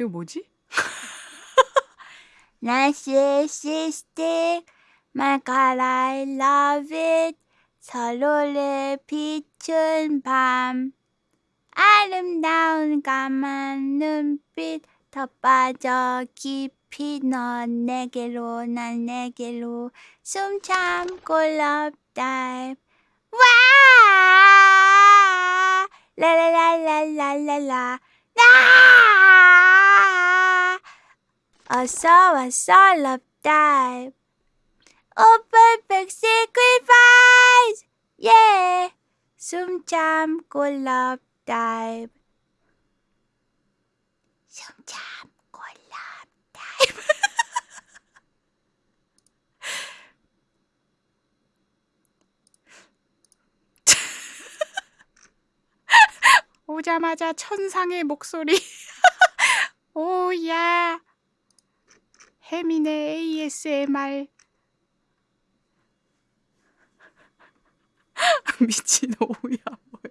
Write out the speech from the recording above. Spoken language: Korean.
이거 뭐지? Narcissistic, love it. 서로를 비춘 밤. 아름다운 까만 눈빛 더 빠져 깊이 넌 내게로 난 내게로 숨 참고 love. 와! 라라라라라라라. 왔어 dive. Open back sacrifice. Yeah. 숨 참고 dive. 숨 참고 dive. 오자마자 천상의 목소리. 오야. 혜민의 ASMR. 미친 오야 뭐야.